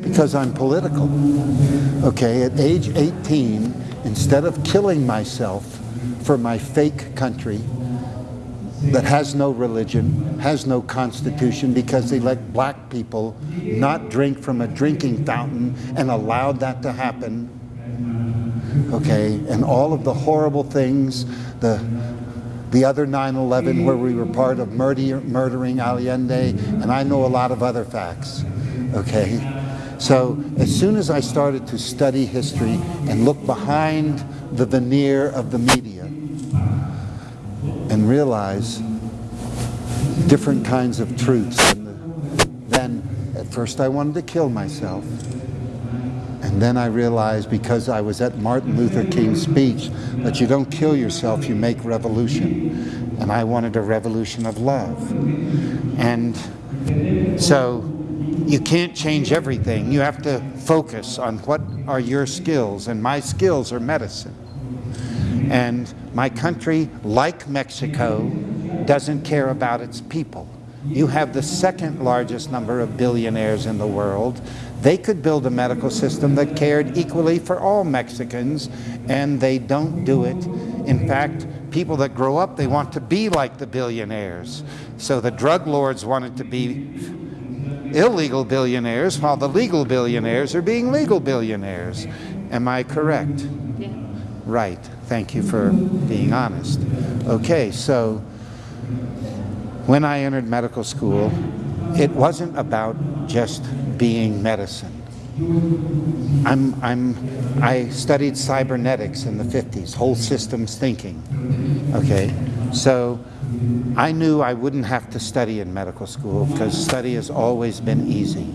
Because I'm political. Okay, at age 18, instead of killing myself for my fake country that has no religion, has no constitution because they let black people not drink from a drinking fountain and allowed that to happen. Okay, and all of the horrible things, the the other 9-11 where we were part of murder, murdering Allende, and I know a lot of other facts, okay? So as soon as I started to study history and look behind the veneer of the media and realize different kinds of truths, then at first I wanted to kill myself. And then I realized because I was at Martin Luther King's speech that you don't kill yourself, you make revolution. And I wanted a revolution of love. And so you can't change everything. You have to focus on what are your skills. And my skills are medicine. And my country, like Mexico, doesn't care about its people. You have the second largest number of billionaires in the world. They could build a medical system that cared equally for all Mexicans, and they don't do it. In fact, people that grow up, they want to be like the billionaires. So the drug lords wanted to be illegal billionaires, while the legal billionaires are being legal billionaires. Am I correct? Yeah. Right. Thank you for being honest. Okay, so when I entered medical school, it wasn't about just being medicine. I'm, I'm, I studied cybernetics in the 50s, whole systems thinking. Okay, so I knew I wouldn't have to study in medical school because study has always been easy.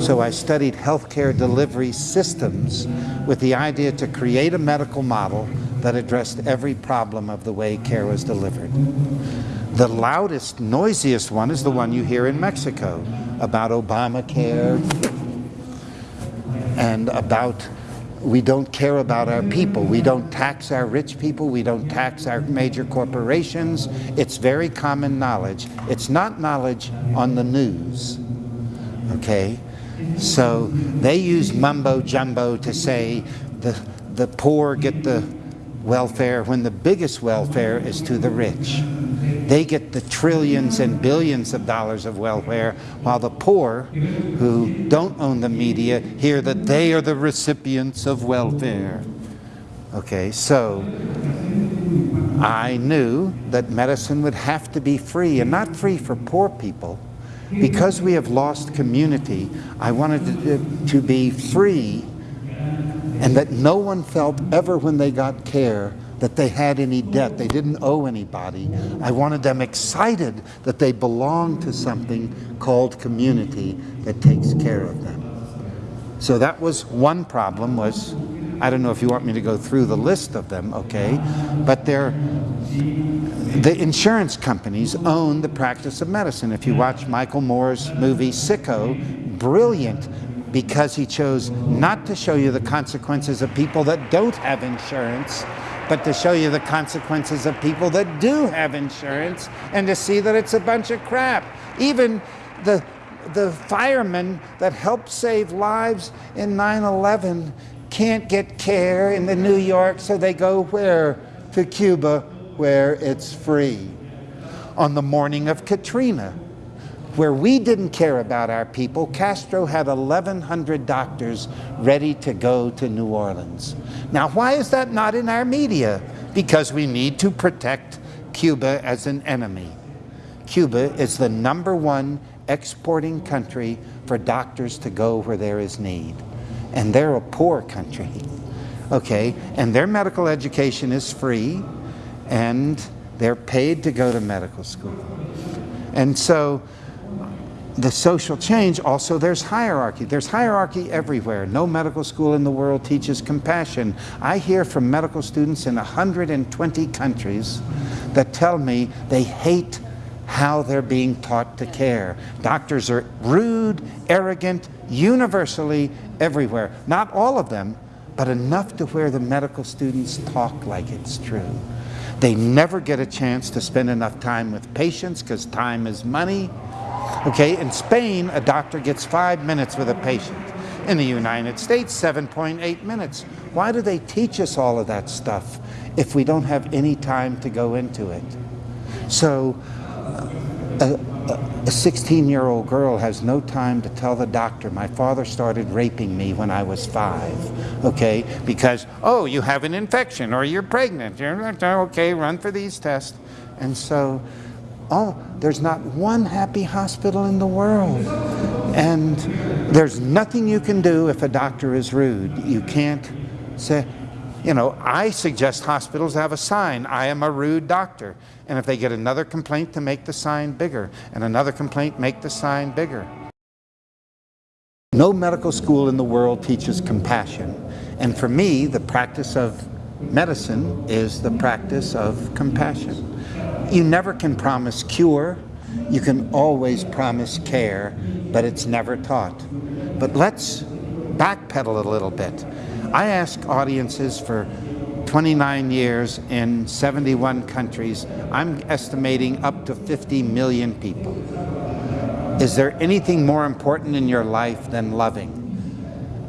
So I studied healthcare delivery systems with the idea to create a medical model that addressed every problem of the way care was delivered. The loudest, noisiest one is the one you hear in Mexico about Obamacare and about we don't care about our mm. people. We don't tax our rich people. We don't tax our major corporations. It's very common knowledge. It's not knowledge on the news, okay? So they use mumbo jumbo to say the, the poor get the welfare when the biggest welfare is to the rich. They get the trillions and billions of dollars of welfare, while the poor, who don't own the media, hear that they are the recipients of welfare. Okay, so I knew that medicine would have to be free, and not free for poor people. Because we have lost community, I wanted it to be free and that no one felt ever when they got care that they had any debt, they didn't owe anybody. I wanted them excited that they belonged to something called community that takes care of them. So that was one problem was, I don't know if you want me to go through the list of them, okay, but they're, the insurance companies own the practice of medicine. If you watch Michael Moore's movie Sicko, brilliant because he chose not to show you the consequences of people that don't have insurance, but to show you the consequences of people that do have insurance and to see that it's a bunch of crap. Even the, the firemen that helped save lives in 9-11 can't get care in the New York, so they go where? To Cuba, where it's free. On the morning of Katrina, where we didn't care about our people, Castro had 1,100 doctors ready to go to New Orleans. Now, why is that not in our media? Because we need to protect Cuba as an enemy. Cuba is the number one exporting country for doctors to go where there is need. And they're a poor country, okay? And their medical education is free, and they're paid to go to medical school. And so the social change, also there's hierarchy. There's hierarchy everywhere. No medical school in the world teaches compassion. I hear from medical students in 120 countries that tell me they hate how they're being taught to care. Doctors are rude, arrogant, universally everywhere. Not all of them, but enough to where the medical students talk like it's true. They never get a chance to spend enough time with patients because time is money. Okay, in Spain, a doctor gets five minutes with a patient. In the United States, 7.8 minutes. Why do they teach us all of that stuff if we don't have any time to go into it? So, uh, a 16 year old girl has no time to tell the doctor, my father started raping me when I was five, okay? Because, oh, you have an infection or you're pregnant. You're okay, run for these tests. And so, oh, there's not one happy hospital in the world. And there's nothing you can do if a doctor is rude. You can't say, you know, I suggest hospitals have a sign, I am a rude doctor. And if they get another complaint, to make the sign bigger. And another complaint, make the sign bigger. No medical school in the world teaches compassion. And for me, the practice of medicine is the practice of compassion. You never can promise cure. You can always promise care, but it's never taught. But let's backpedal a little bit. I ask audiences for 29 years in 71 countries. I'm estimating up to 50 million people. Is there anything more important in your life than loving?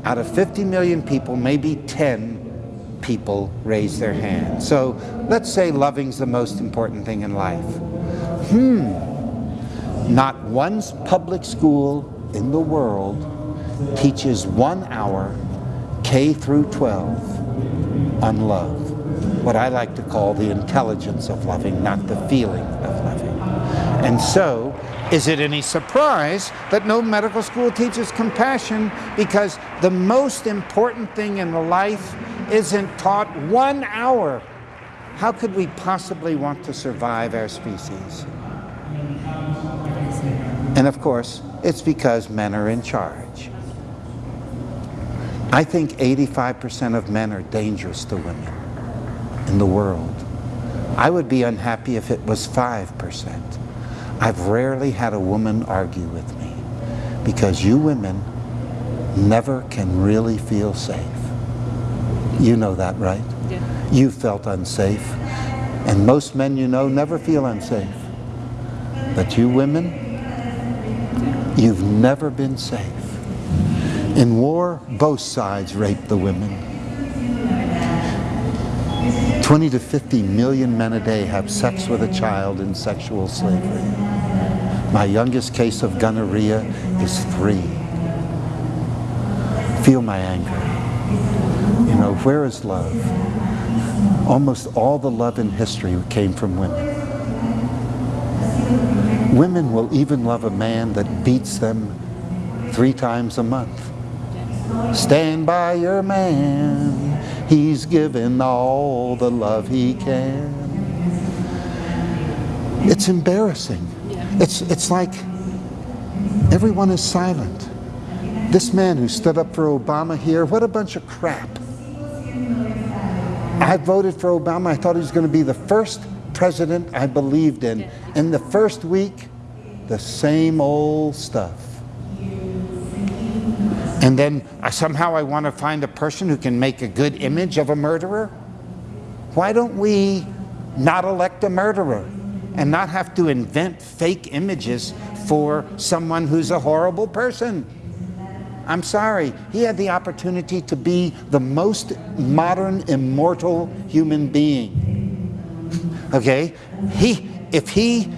Out of 50 million people, maybe 10 people raise their hand. So let's say loving's the most important thing in life. Hmm. Not one public school in the world teaches one hour K through 12 on love. What I like to call the intelligence of loving, not the feeling of loving. And so, is it any surprise that no medical school teaches compassion because the most important thing in life isn't taught one hour? How could we possibly want to survive our species? And of course, it's because men are in charge. I think 85% of men are dangerous to women in the world. I would be unhappy if it was 5%. I've rarely had a woman argue with me because you women never can really feel safe. You know that, right? Yeah. You felt unsafe. And most men you know never feel unsafe. But you women, you've never been safe. In war, both sides rape the women. 20 to 50 million men a day have sex with a child in sexual slavery. My youngest case of gonorrhea is three. Feel my anger. You know, where is love? Almost all the love in history came from women. Women will even love a man that beats them three times a month. Stand by your man. He's given all the love he can. It's embarrassing. It's, it's like everyone is silent. This man who stood up for Obama here, what a bunch of crap. I voted for Obama. I thought he was going to be the first president I believed in. In the first week, the same old stuff. And then uh, somehow I want to find a person who can make a good image of a murderer. Why don't we not elect a murderer and not have to invent fake images for someone who's a horrible person? I'm sorry, he had the opportunity to be the most modern, immortal human being. Okay? He, if he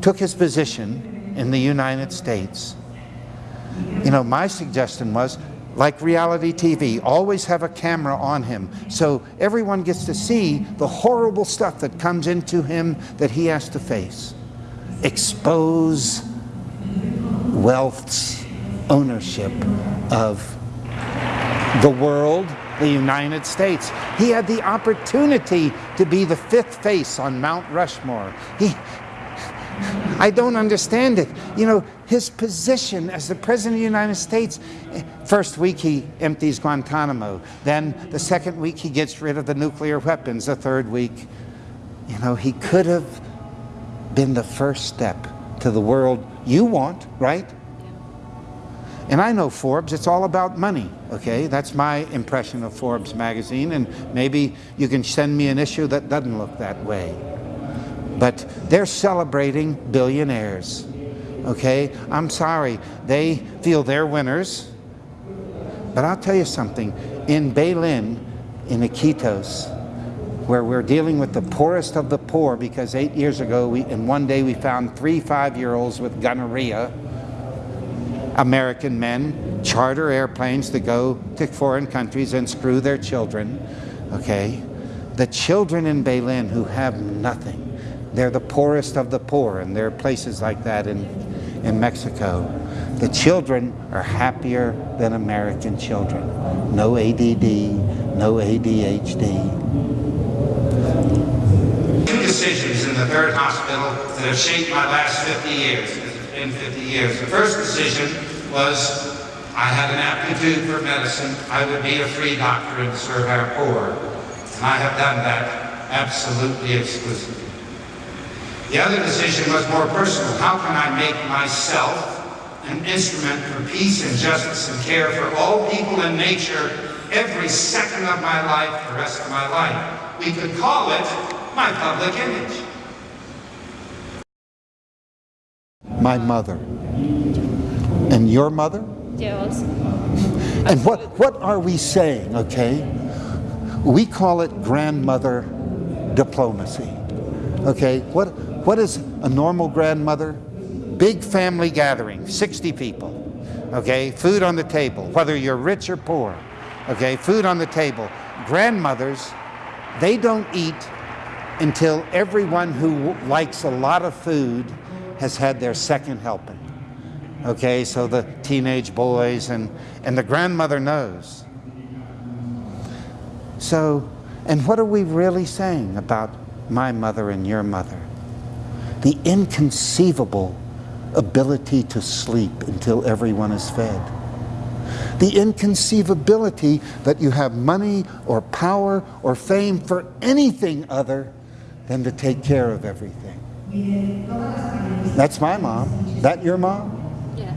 took his position in the United States, you know, my suggestion was, like reality TV, always have a camera on him so everyone gets to see the horrible stuff that comes into him that he has to face. Expose wealth's ownership of the world, the United States. He had the opportunity to be the fifth face on Mount Rushmore. He, I don't understand it. You know, his position as the President of the United States, first week he empties Guantanamo. Then the second week he gets rid of the nuclear weapons. The third week, you know, he could have been the first step to the world you want, right? And I know Forbes, it's all about money, okay? That's my impression of Forbes magazine, and maybe you can send me an issue that doesn't look that way. But they're celebrating billionaires. Okay? I'm sorry. They feel they're winners. But I'll tell you something. In Belén, in Iquitos, where we're dealing with the poorest of the poor because eight years ago, we, in one day, we found three five-year-olds with gonorrhea. American men charter airplanes to go to foreign countries and screw their children, okay? The children in Belén who have nothing, they're the poorest of the poor, and there are places like that in, in Mexico. The children are happier than American children. No ADD, no ADHD. Two decisions in the third hospital that have shaped my last 50 years. It's 50 years. The first decision was I had an aptitude for medicine. I would be a free doctor and serve our poor. And I have done that absolutely exclusively. The other decision was more personal. How can I make myself an instrument for peace and justice and care for all people and nature every second of my life, the rest of my life? We could call it my public image. My mother. And your mother? Also. And what, what are we saying, okay? We call it grandmother diplomacy. Okay, what, what is a normal grandmother? Big family gathering, 60 people. Okay, food on the table, whether you're rich or poor. Okay, food on the table. Grandmothers, they don't eat until everyone who likes a lot of food has had their second helping. Okay, so the teenage boys and, and the grandmother knows. So, and what are we really saying about my mother and your mother? The inconceivable ability to sleep until everyone is fed. The inconceivability that you have money or power or fame for anything other than to take care of everything. That's my mom. That your mom? Yeah.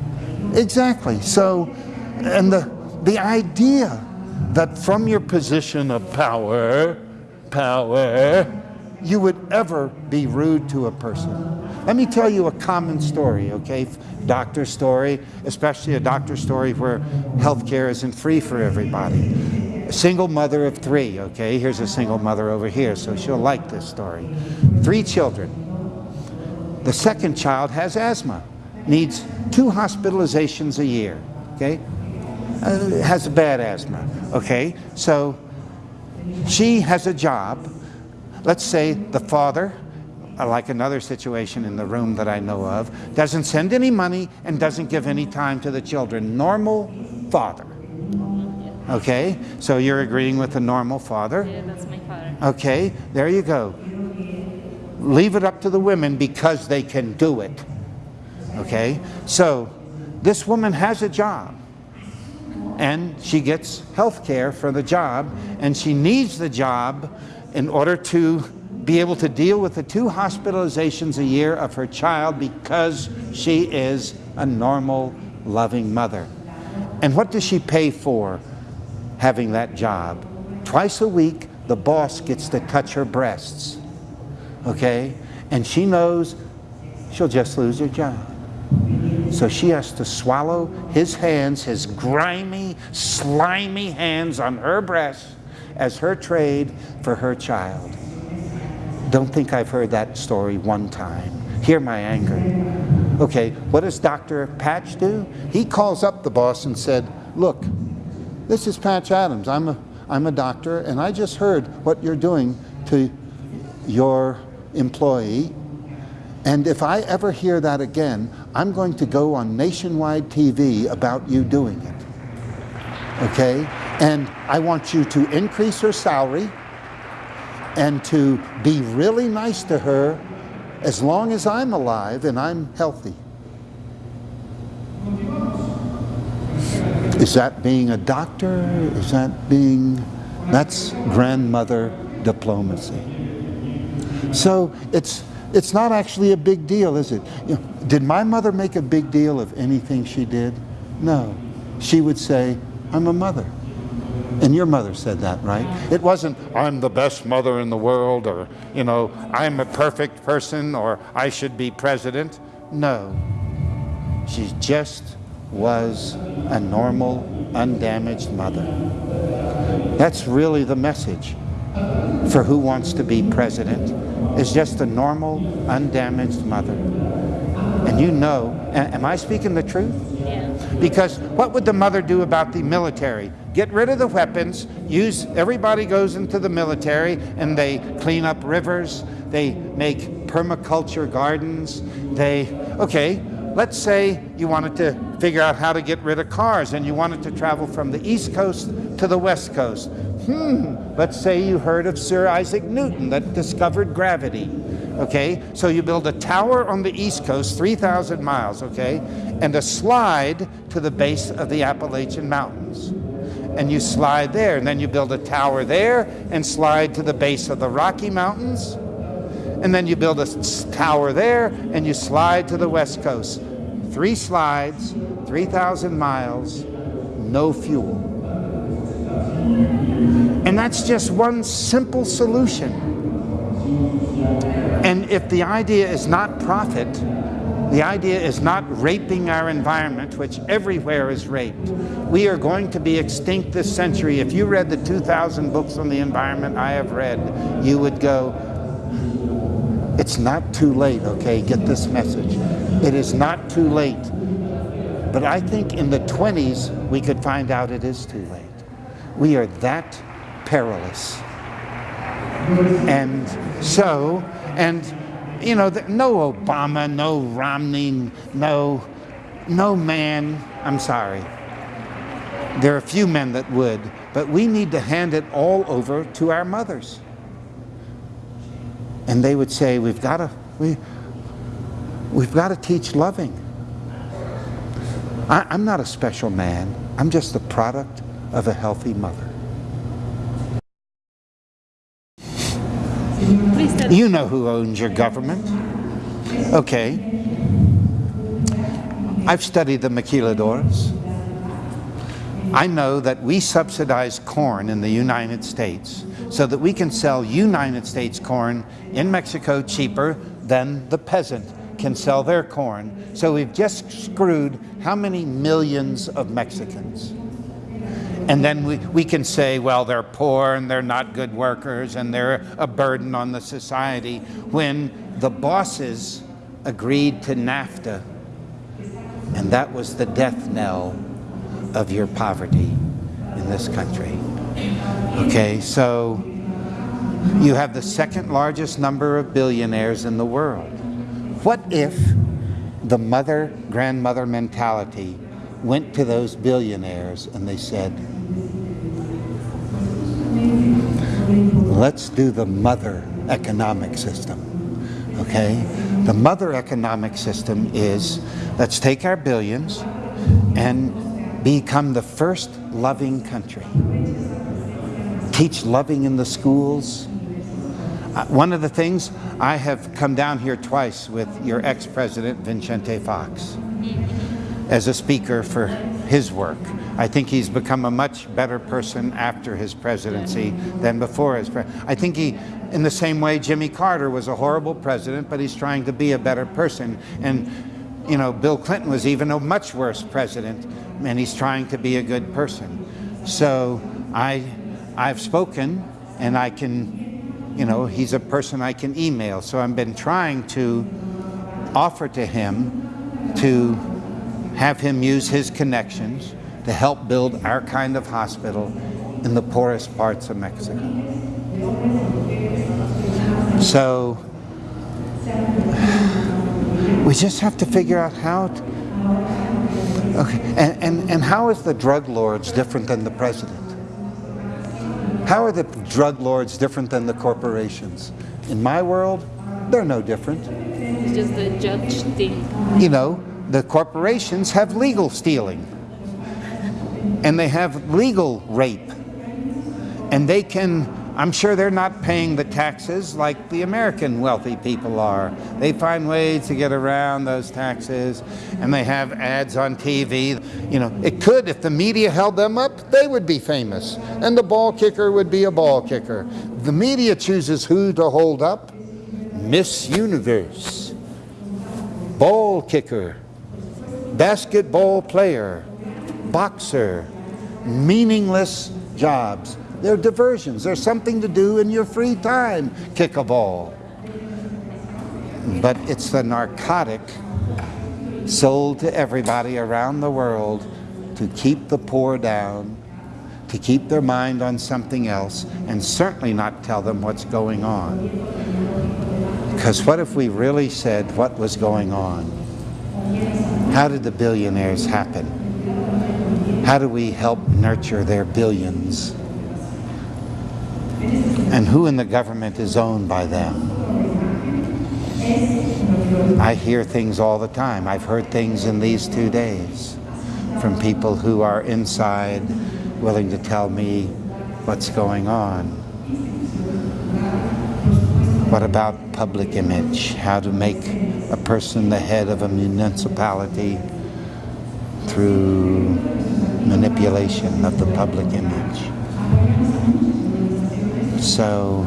Exactly. So, and the, the idea that from your position of power, power, you would ever be rude to a person. Let me tell you a common story, okay? Doctor story, especially a doctor story where healthcare isn't free for everybody. A single mother of three, okay? Here's a single mother over here, so she'll like this story. Three children. The second child has asthma, needs two hospitalizations a year, okay? Uh, has a bad asthma, okay? So she has a job. Let's say the father, uh, like another situation in the room that I know of, doesn't send any money and doesn't give any time to the children. Normal father. Okay, so you're agreeing with the normal father. Yeah, that's my father. Okay, there you go. Leave it up to the women because they can do it. Okay, so this woman has a job and she gets health care for the job and she needs the job in order to be able to deal with the two hospitalizations a year of her child because she is a normal, loving mother. And what does she pay for having that job? Twice a week, the boss gets to touch her breasts, okay? And she knows she'll just lose her job. So she has to swallow his hands, his grimy, slimy hands on her breast as her trade for her child. Don't think I've heard that story one time. Hear my anger. Okay, what does Dr. Patch do? He calls up the boss and said, look, this is Patch Adams. I'm a, I'm a doctor and I just heard what you're doing to your employee and if I ever hear that again, I'm going to go on nationwide TV about you doing it. Okay? And I want you to increase her salary and to be really nice to her as long as I'm alive and I'm healthy. Is that being a doctor? Is that being, that's grandmother diplomacy. So it's, it's not actually a big deal, is it? You know, did my mother make a big deal of anything she did? No. She would say, I'm a mother. And your mother said that, right? It wasn't, I'm the best mother in the world, or, you know, I'm a perfect person, or I should be president. No. She just was a normal, undamaged mother. That's really the message for who wants to be president is just a normal, undamaged mother. And you know, am I speaking the truth? Yeah. Because what would the mother do about the military? Get rid of the weapons, use, everybody goes into the military and they clean up rivers, they make permaculture gardens, they, okay, let's say you wanted to figure out how to get rid of cars and you wanted to travel from the East Coast to the West Coast. Hmm, let's say you heard of Sir Isaac Newton that discovered gravity. Okay, so you build a tower on the East Coast, 3,000 miles, okay, and a slide to the base of the Appalachian Mountains. And you slide there, and then you build a tower there and slide to the base of the Rocky Mountains. And then you build a tower there and you slide to the West Coast. Three slides, 3,000 miles, no fuel. And that's just one simple solution. And if the idea is not profit, the idea is not raping our environment, which everywhere is raped. We are going to be extinct this century. If you read the 2,000 books on the environment I have read, you would go, it's not too late, okay? Get this message. It is not too late. But I think in the 20s, we could find out it is too late. We are that perilous. And so, and you know, no Obama, no Romney, no, no man. I'm sorry. There are a few men that would, but we need to hand it all over to our mothers. And they would say, "We've got to, we, we've got to teach loving." I, I'm not a special man. I'm just the product of a healthy mother. You know who owns your government. Okay. I've studied the maquiladores. I know that we subsidize corn in the United States so that we can sell United States corn in Mexico cheaper than the peasant can sell their corn. So we've just screwed how many millions of Mexicans? And then we, we can say, well, they're poor and they're not good workers and they're a burden on the society when the bosses agreed to NAFTA. And that was the death knell of your poverty in this country. Okay, so you have the second largest number of billionaires in the world. What if the mother grandmother mentality went to those billionaires and they said, let's do the mother economic system. Okay? The mother economic system is let's take our billions and become the first loving country. Teach loving in the schools. Uh, one of the things I have come down here twice with your ex president, Vicente Fox, as a speaker for his work. I think he's become a much better person after his presidency than before his I think he, in the same way, Jimmy Carter was a horrible president, but he's trying to be a better person. And, you know, Bill Clinton was even a much worse president, and he's trying to be a good person. So I, I've spoken, and I can, you know, he's a person I can email. So I've been trying to offer to him to have him use his connections to help build our kind of hospital in the poorest parts of Mexico. So we just have to figure out how to, okay, and, and, and how is the drug lords different than the president? How are the drug lords different than the corporations? In my world, they're no different. it's just the judge thing. you know, the corporations have legal stealing and they have legal rape. And they can, I'm sure they're not paying the taxes like the American wealthy people are. They find ways to get around those taxes and they have ads on TV. You know, it could, if the media held them up, they would be famous and the ball kicker would be a ball kicker. The media chooses who to hold up. Miss Universe, ball kicker, basketball player, boxer, meaningless jobs. They're diversions. They're something to do in your free time. Kick a ball. But it's the narcotic sold to everybody around the world to keep the poor down, to keep their mind on something else, and certainly not tell them what's going on. Because what if we really said what was going on? How did the billionaires happen? How do we help nurture their billions? And who in the government is owned by them? I hear things all the time. I've heard things in these two days from people who are inside willing to tell me what's going on. What about public image? How to make a person the head of a municipality through manipulation of the public image. So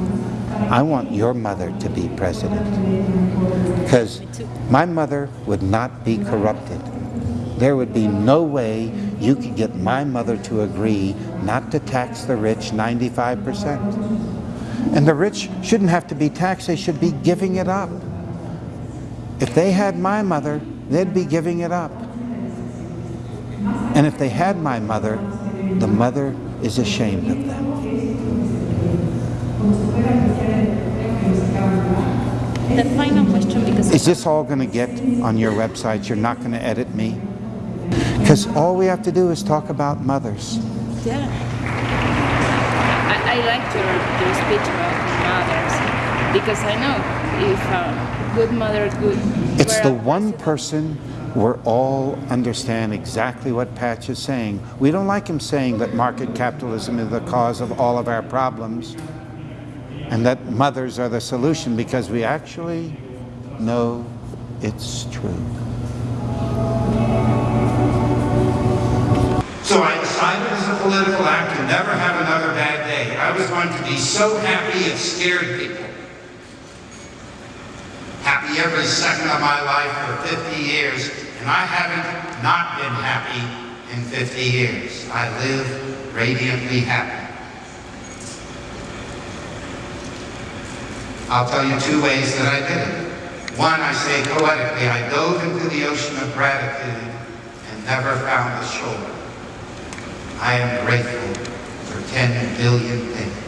I want your mother to be president because my mother would not be corrupted. There would be no way you could get my mother to agree not to tax the rich 95%. And the rich shouldn't have to be taxed, they should be giving it up. If they had my mother, they'd be giving it up. And if they had my mother, the mother is ashamed of them. The final question, because Is this all going to get on your website? You're not going to edit me? Because all we have to do is talk about mothers. yeah, I, I like your your speech about mothers because I know if a good mother, good. It's the one president- person where all understand exactly what Patch is saying. We don't like him saying that market capitalism is the cause of all of our problems and that mothers are the solution because we actually know it's true. So I decided as a political act to never have another bad day. I was going to be so happy it scared people. Happy every second of my life for 50 years, and I haven't not been happy in 50 years. I live radiantly happy. I'll tell you two ways that I did it. One, I say poetically, I dove into the ocean of gratitude and never found a shore. I am grateful 10 billion things.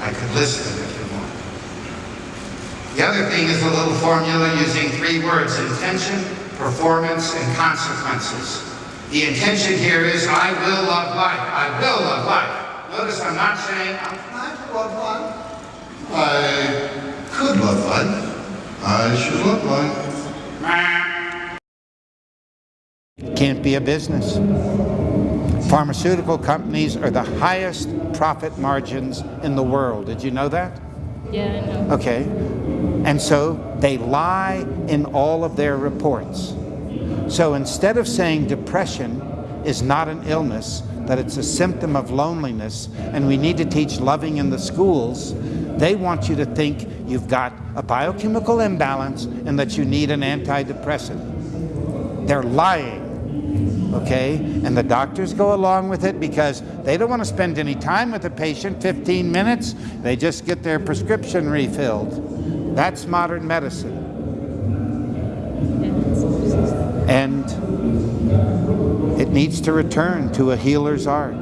I could list them if you want. The other thing is a little formula using three words, intention, performance, and consequences. The intention here is I will love life. I will love life. Notice I'm not saying I'm trying to love life. I could love life. I should love life. Can't be a business. Pharmaceutical companies are the highest profit margins in the world. Did you know that? Yeah, I know. Okay. And so they lie in all of their reports. So instead of saying depression is not an illness, that it's a symptom of loneliness, and we need to teach loving in the schools, they want you to think you've got a biochemical imbalance and that you need an antidepressant. They're lying okay? And the doctors go along with it because they don't want to spend any time with the patient, 15 minutes. They just get their prescription refilled. That's modern medicine. And it needs to return to a healer's art,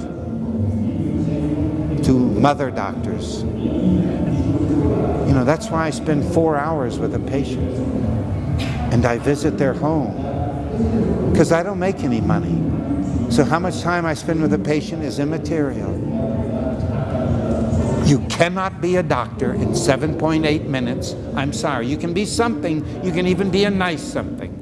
to mother doctors. You know, that's why I spend four hours with a patient and I visit their home because I don't make any money. So how much time I spend with a patient is immaterial. You cannot be a doctor in 7.8 minutes. I'm sorry. You can be something. You can even be a nice something.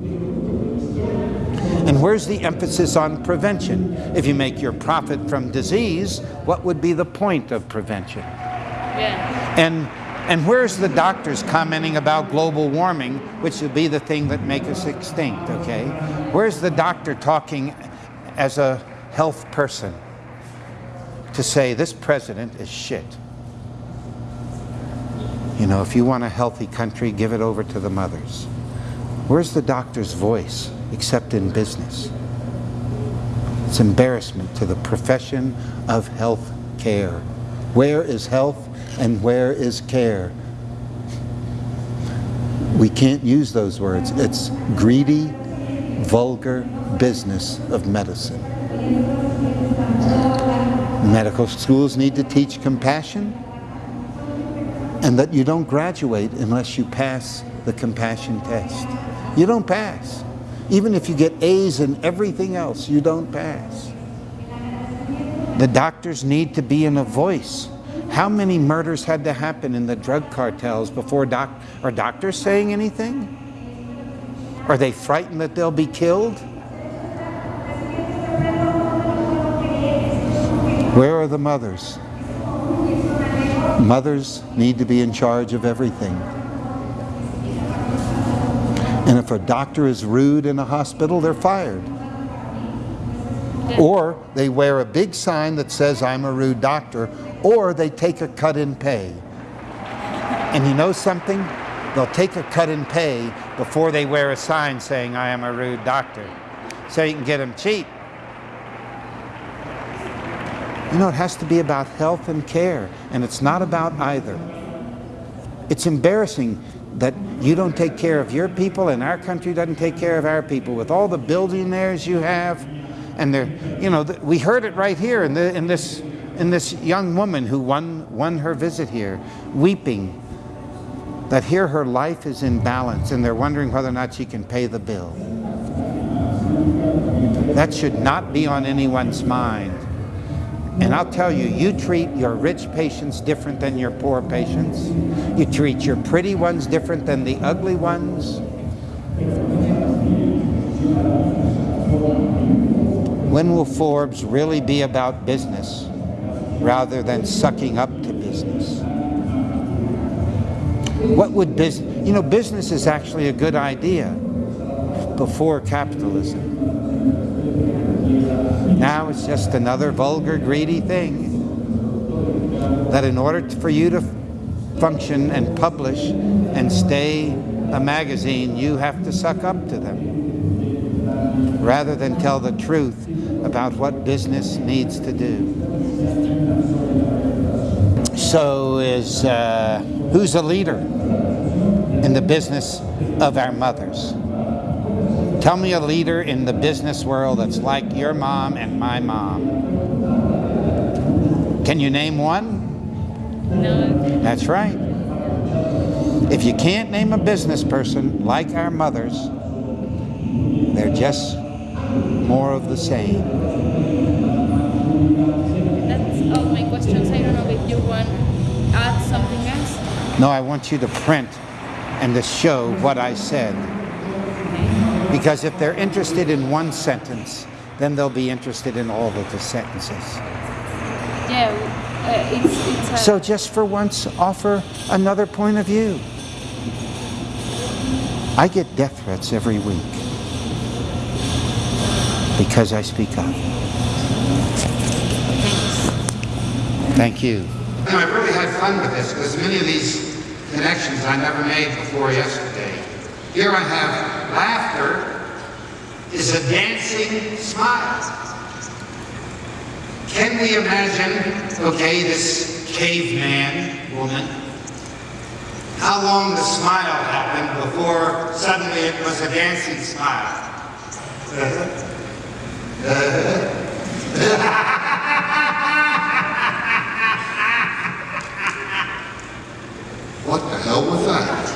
And where's the emphasis on prevention? If you make your profit from disease, what would be the point of prevention? Yeah. And and where's the doctors commenting about global warming, which would be the thing that make us extinct, okay? Where's the doctor talking as a health person to say this president is shit? You know, if you want a healthy country, give it over to the mothers. Where's the doctor's voice? except in business. It's embarrassment to the profession of health care. Where is health and where is care? We can't use those words. It's greedy, vulgar business of medicine. Medical schools need to teach compassion and that you don't graduate unless you pass the compassion test. You don't pass. Even if you get A's in everything else, you don't pass. The doctors need to be in a voice. How many murders had to happen in the drug cartels before doc are doctors saying anything? Are they frightened that they'll be killed? Where are the mothers? Mothers need to be in charge of everything. And if a doctor is rude in a hospital, they're fired. Or they wear a big sign that says, I'm a rude doctor, or they take a cut in pay. And you know something? They'll take a cut in pay before they wear a sign saying, I am a rude doctor. So you can get them cheap. You know, it has to be about health and care, and it's not about either. It's embarrassing that you don't take care of your people and our country doesn't take care of our people with all the billionaires you have and they're you know we heard it right here in, the, in this in this young woman who won won her visit here weeping that here her life is in balance and they're wondering whether or not she can pay the bill that should not be on anyone's mind and I'll tell you, you treat your rich patients different than your poor patients. You treat your pretty ones different than the ugly ones. When will Forbes really be about business rather than sucking up to business? What would business, you know, business is actually a good idea before capitalism. Now it's just another vulgar, greedy thing. That in order for you to function and publish and stay a magazine, you have to suck up to them. Rather than tell the truth about what business needs to do. So is, uh, who's a leader in the business of our mothers? Tell me a leader in the business world that's like your mom and my mom. Can you name one? No. That's right. If you can't name a business person like our mothers, they're just more of the same. That's all my questions. I don't know if you want to add something else. No, I want you to print and to show what I said. Because if they're interested in one sentence, then they'll be interested in all of the sentences. Yeah, uh, it's, it's So just for once, offer another point of view. I get death threats every week because I speak up. Thank you. I've really had fun with this because many of these connections I never made before yesterday. Here I have laughter is a dancing smile. Can we imagine, okay, this caveman woman, how long the smile happened before suddenly it was a dancing smile? what the hell was that?